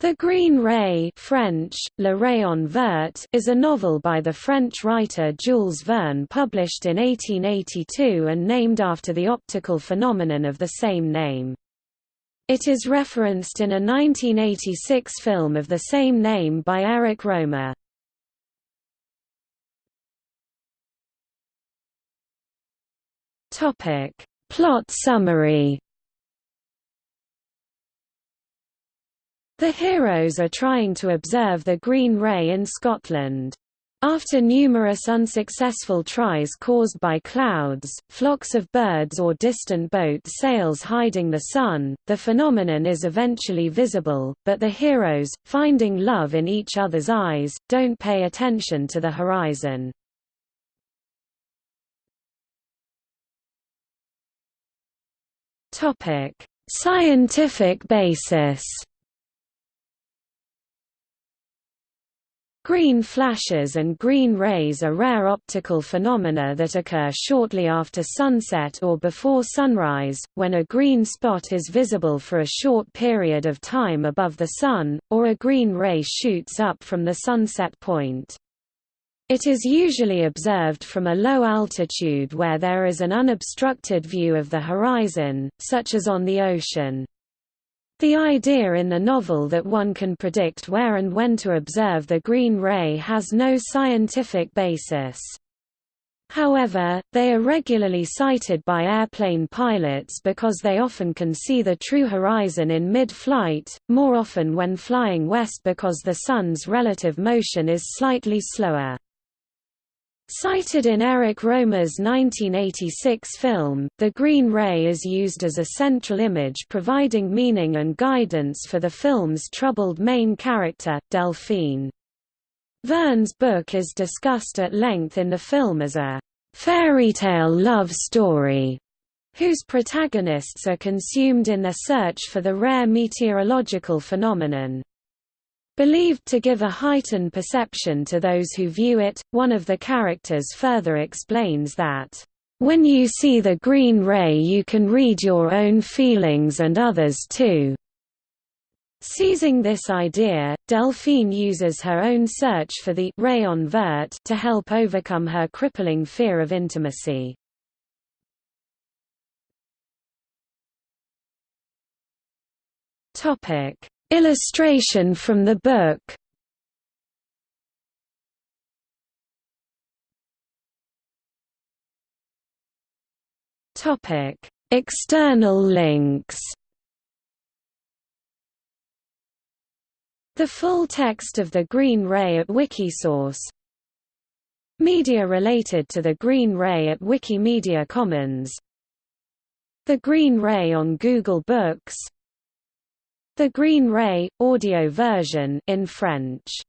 The Green Ray French, Le Rayon Vert is a novel by the French writer Jules Verne published in 1882 and named after the optical phenomenon of the same name. It is referenced in a 1986 film of the same name by Eric Rohmer. Plot summary The heroes are trying to observe the Green Ray in Scotland. After numerous unsuccessful tries caused by clouds, flocks of birds or distant boat sails hiding the sun, the phenomenon is eventually visible, but the heroes, finding love in each other's eyes, don't pay attention to the horizon. Scientific basis Green flashes and green rays are rare optical phenomena that occur shortly after sunset or before sunrise, when a green spot is visible for a short period of time above the sun, or a green ray shoots up from the sunset point. It is usually observed from a low altitude where there is an unobstructed view of the horizon, such as on the ocean. The idea in the novel that one can predict where and when to observe the green ray has no scientific basis. However, they are regularly cited by airplane pilots because they often can see the true horizon in mid-flight, more often when flying west because the Sun's relative motion is slightly slower. Cited in Eric Rohmer's 1986 film, the Green Ray is used as a central image providing meaning and guidance for the film's troubled main character, Delphine. Verne's book is discussed at length in the film as a fairy tale love story, whose protagonists are consumed in their search for the rare meteorological phenomenon. Believed to give a heightened perception to those who view it, one of the characters further explains that, "...when you see the green ray you can read your own feelings and others too." Seizing this idea, Delphine uses her own search for the rayon vert to help overcome her crippling fear of intimacy. Topic: Illustration from the book External links. The full text of the Green Ray at Wikisource. Media related to the Green Ray at Wikimedia Commons. The Green Ray on Google Books the Green Ray, audio version in French